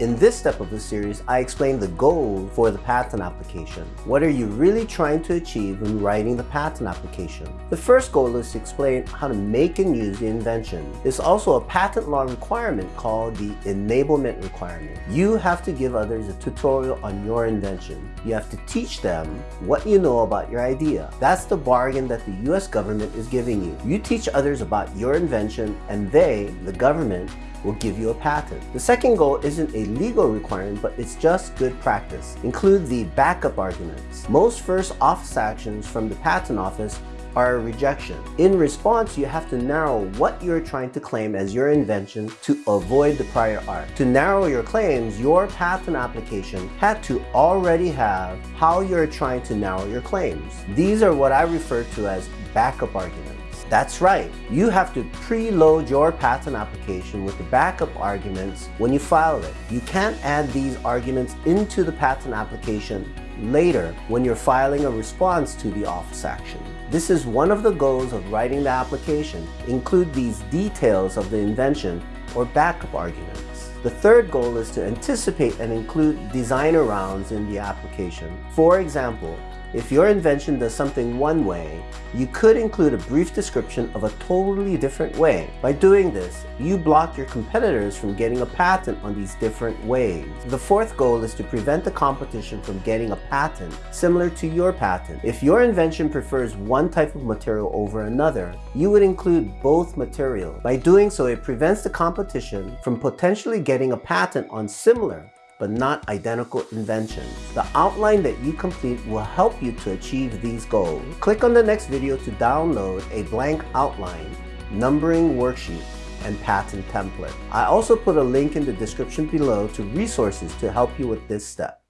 In this step of the series, I explain the goal for the patent application. What are you really trying to achieve when writing the patent application? The first goal is to explain how to make and use the invention. It's also a patent law requirement called the enablement requirement. You have to give others a tutorial on your invention. You have to teach them what you know about your idea. That's the bargain that the US government is giving you. You teach others about your invention and they, the government, will give you a patent. The second goal isn't a legal requirement, but it's just good practice. Include the backup arguments. Most first office actions from the patent office are a rejection. In response, you have to narrow what you're trying to claim as your invention to avoid the prior art. To narrow your claims, your patent application had to already have how you're trying to narrow your claims. These are what I refer to as backup arguments. That's right, you have to preload your patent application with the backup arguments when you file it. You can't add these arguments into the patent application later when you're filing a response to the office action. This is one of the goals of writing the application. Include these details of the invention or backup arguments. The third goal is to anticipate and include design arounds in the application. For example, if your invention does something one way, you could include a brief description of a totally different way. By doing this, you block your competitors from getting a patent on these different ways. The fourth goal is to prevent the competition from getting a patent similar to your patent. If your invention prefers one type of material over another, you would include both materials. By doing so, it prevents the competition from potentially getting a patent on similar but not identical inventions. The outline that you complete will help you to achieve these goals. Click on the next video to download a blank outline, numbering worksheet, and patent template. I also put a link in the description below to resources to help you with this step.